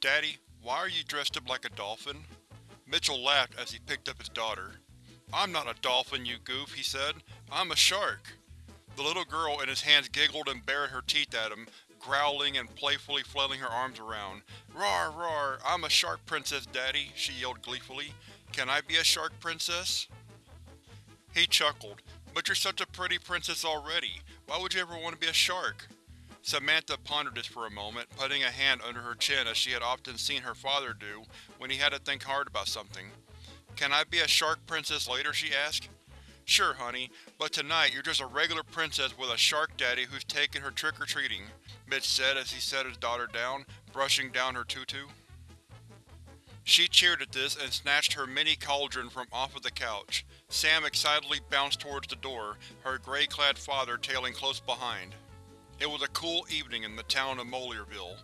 Daddy, why are you dressed up like a dolphin? Mitchell laughed as he picked up his daughter. I'm not a dolphin, you goof, he said. I'm a shark. The little girl in his hands giggled and bared her teeth at him, growling and playfully flailing her arms around. Rawr, rawr, I'm a shark princess, Daddy, she yelled gleefully. Can I be a shark princess? He chuckled. But you're such a pretty princess already. Why would you ever want to be a shark? Samantha pondered this for a moment, putting a hand under her chin as she had often seen her father do when he had to think hard about something. Can I be a shark princess later, she asked. Sure, honey, but tonight you're just a regular princess with a shark daddy who's taking her trick-or-treating, Mitch said as he set his daughter down, brushing down her tutu. She cheered at this and snatched her mini cauldron from off of the couch. Sam excitedly bounced towards the door, her gray-clad father tailing close behind. It was a cool evening in the town of Molierville.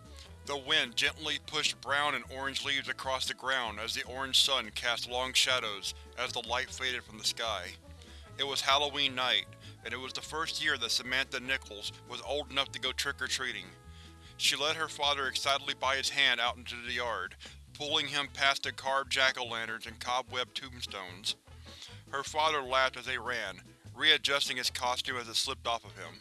The wind gently pushed brown and orange leaves across the ground as the orange sun cast long shadows as the light faded from the sky. It was Halloween night, and it was the first year that Samantha Nichols was old enough to go trick-or-treating. She led her father excitedly by his hand out into the yard, pulling him past the carved jack-o'-lanterns and cobweb tombstones. Her father laughed as they ran, readjusting his costume as it slipped off of him.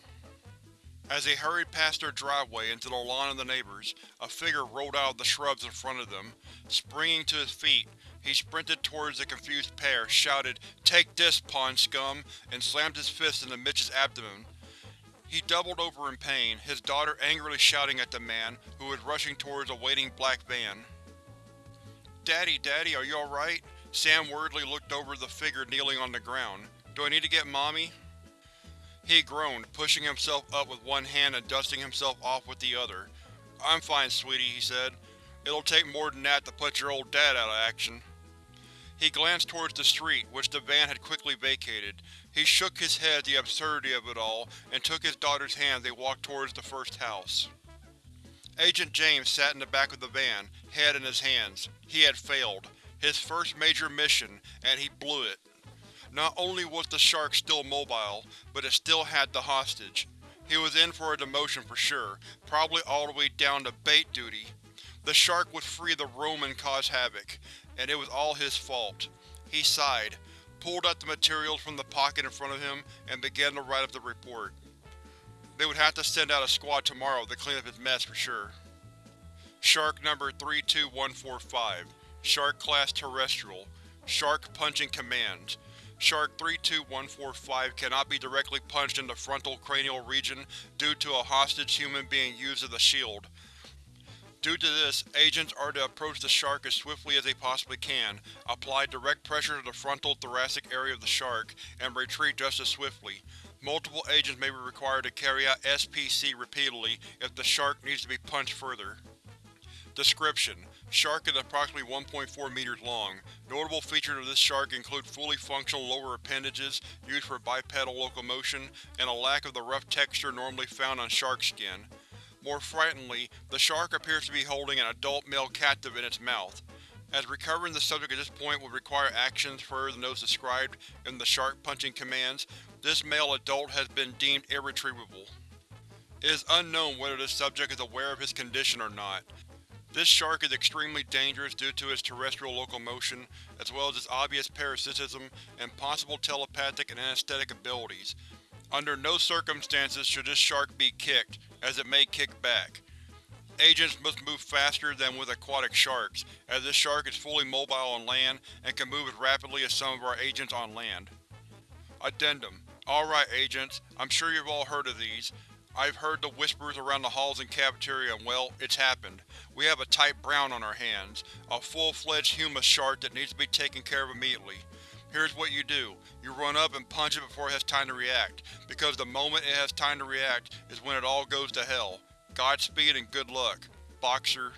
As they hurried past their driveway into the lawn of the neighbors, a figure rolled out of the shrubs in front of them. Springing to his feet, he sprinted towards the confused pair, shouted, Take this, pawn scum, and slammed his fist into Mitch's abdomen. He doubled over in pain, his daughter angrily shouting at the man, who was rushing towards a waiting black van. Daddy, Daddy, are you alright? Sam worriedly looked over the figure kneeling on the ground. Do I need to get Mommy? He groaned, pushing himself up with one hand and dusting himself off with the other. I'm fine, sweetie, he said. It'll take more than that to put your old dad out of action. He glanced towards the street, which the van had quickly vacated. He shook his head at the absurdity of it all, and took his daughter's hand as they walked towards the first house. Agent James sat in the back of the van, head in his hands. He had failed. His first major mission, and he blew it. Not only was the shark still mobile, but it still had the hostage. He was in for a demotion for sure, probably all the way down to bait duty. The shark would free the room and cause havoc, and it was all his fault. He sighed, pulled out the materials from the pocket in front of him, and began to write up the report. They would have to send out a squad tomorrow to clean up his mess for sure. Shark number 32145 Shark Class Terrestrial Shark Punching Commands Shark 32145 cannot be directly punched in the frontal cranial region due to a hostage human being used as a shield. Due to this, agents are to approach the shark as swiftly as they possibly can, apply direct pressure to the frontal thoracic area of the shark, and retreat just as swiftly. Multiple agents may be required to carry out SPC repeatedly if the shark needs to be punched further. Description: Shark is approximately 1.4 meters long. Notable features of this shark include fully functional lower appendages used for bipedal locomotion, and a lack of the rough texture normally found on shark skin. More frighteningly, the shark appears to be holding an adult male captive in its mouth. As recovering the subject at this point would require actions further than those described in the shark punching commands, this male adult has been deemed irretrievable. It is unknown whether this subject is aware of his condition or not. This shark is extremely dangerous due to its terrestrial locomotion, as well as its obvious parasitism and possible telepathic and anesthetic abilities. Under no circumstances should this shark be kicked, as it may kick back. Agents must move faster than with aquatic sharks, as this shark is fully mobile on land and can move as rapidly as some of our agents on land. Addendum Alright agents, I'm sure you've all heard of these. I've heard the whispers around the halls and cafeteria and well, it's happened. We have a type brown on our hands. A full-fledged humus shark that needs to be taken care of immediately. Here's what you do. You run up and punch it before it has time to react, because the moment it has time to react is when it all goes to hell. Godspeed and good luck. Boxer